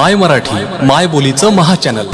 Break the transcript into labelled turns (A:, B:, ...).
A: माय मराठी माय बोलीचं महाचॅनल